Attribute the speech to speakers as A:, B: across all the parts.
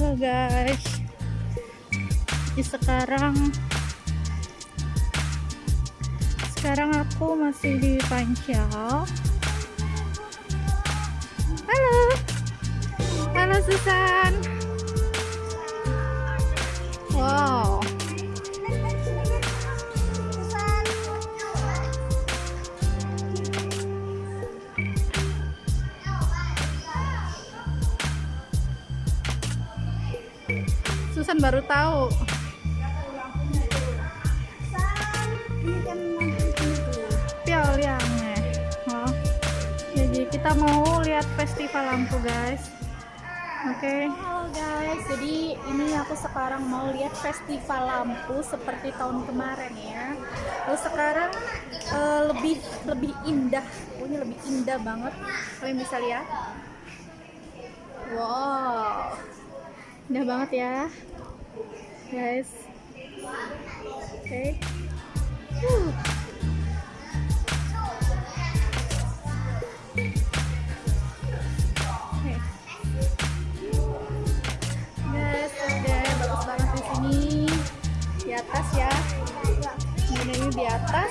A: Halo guys. Jadi sekarang Sekarang aku masih di Pancau Halo. Halo Susan. Wow Susan baru tahu. Piaoliangnya oh. Jadi kita mau lihat festival lampu guys. Oke. Halo guys. Jadi ini aku sekarang mau lihat festival lampu Seperti tahun kemarin ya. Lalu sekarang eh, lebih lebih indah. Pokoknya lebih indah banget. Kalian bisa lihat. Wow. Indah banget ya guys. Oke. Oke. guys ada bagus banget di sini. Di atas ya. Ini di atas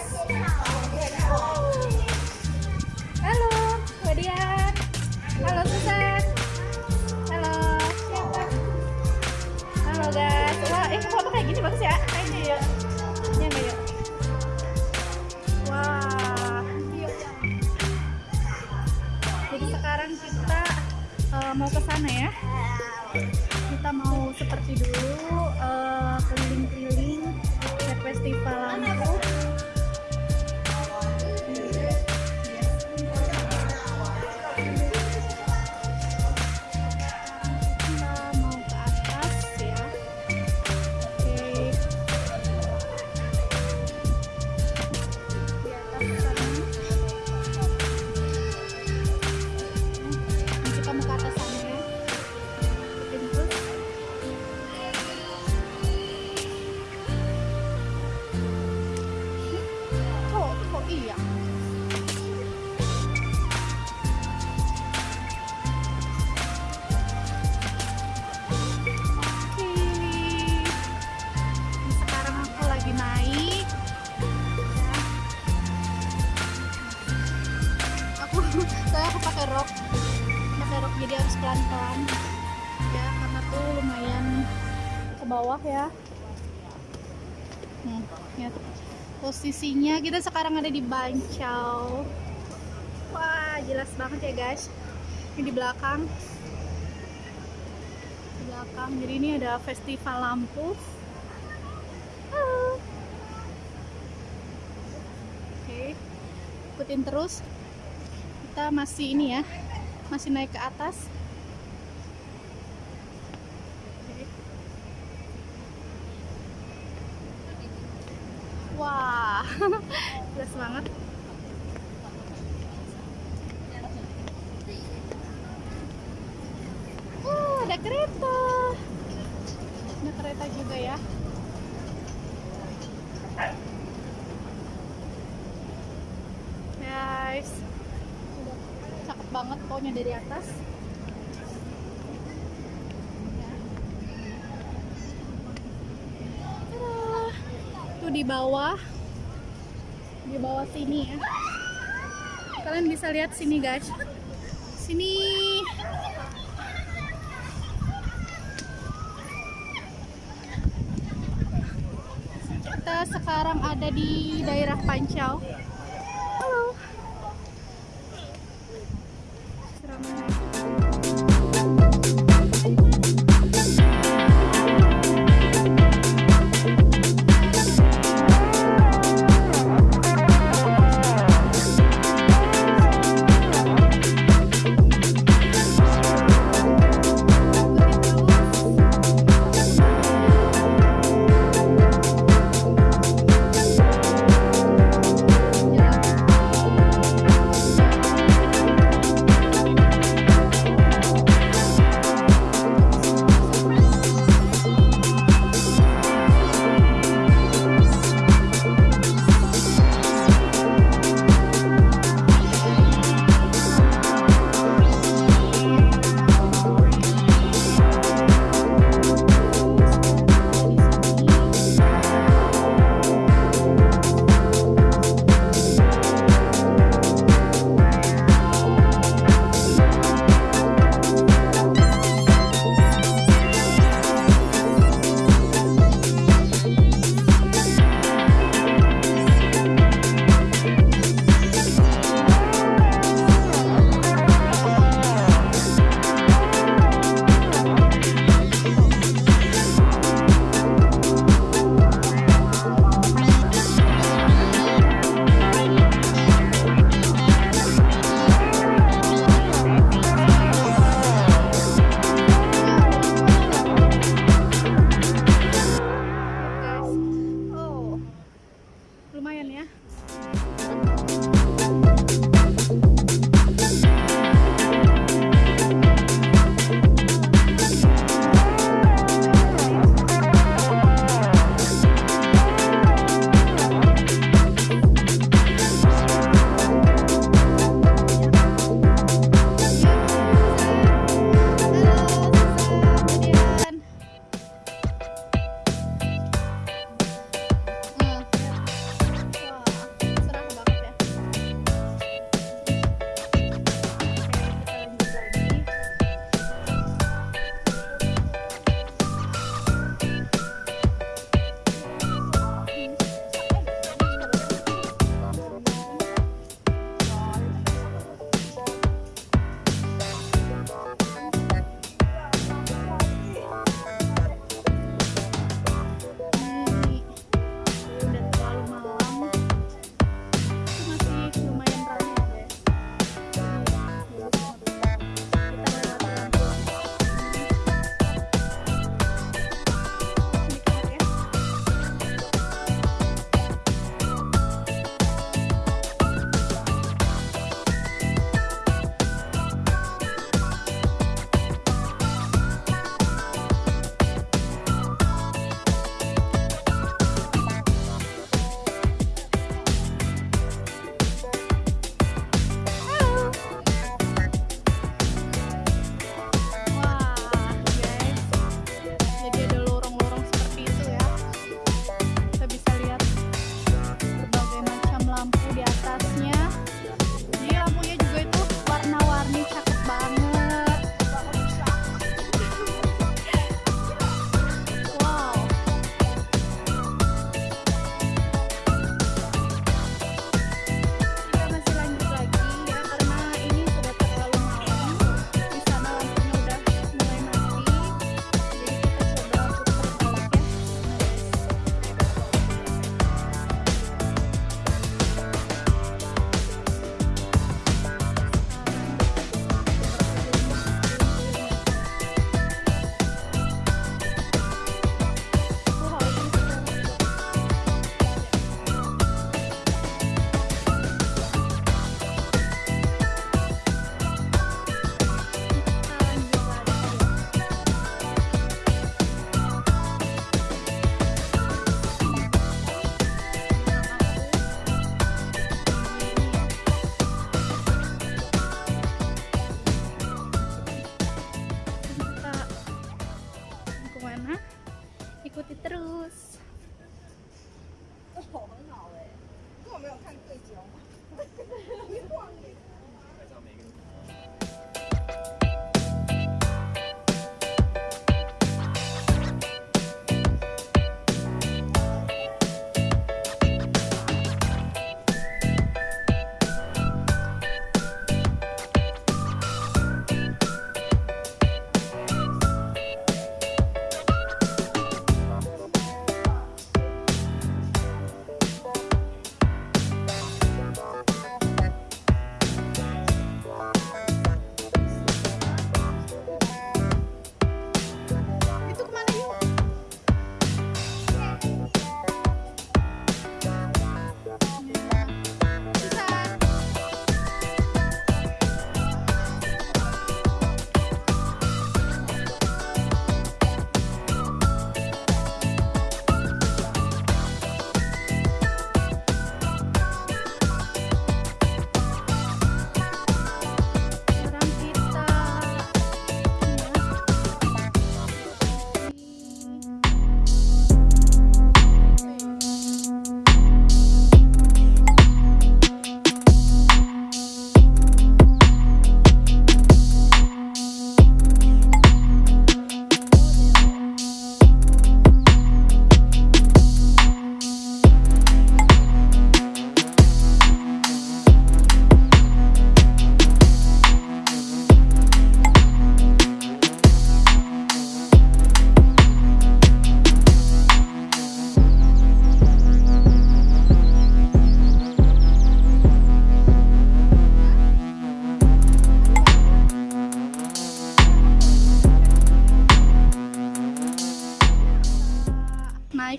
A: eh, mau ke sana ya. Kita mau seperti dulu eh, keliling-keliling lihat festival lampu. Saya aku pakai rok. Pakai rok jadi harus pelan-pelan. Ya, karena tuh lumayan ke bawah ya. Hmm, ya. Posisinya kita sekarang ada di Bancau. Wah, jelas banget ya, guys. Ini di belakang di belakang jadi ini ada festival lampu Halo. oke ikutin terus kita masih ini ya masih naik ke atas wah jelas banget Oh, ada kereta. Ada kereta juga ya. Guys. Cakep pokoknya dari atas. Tuh di bawah. Di bawah sini ya. Kalian bisa lihat sini guys. Sini kita sekarang ada di daerah Pancau.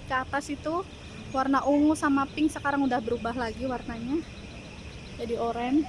A: Naik ke atas itu warna ungu sama pink sekarang udah berubah lagi warnanya. Jadi oranye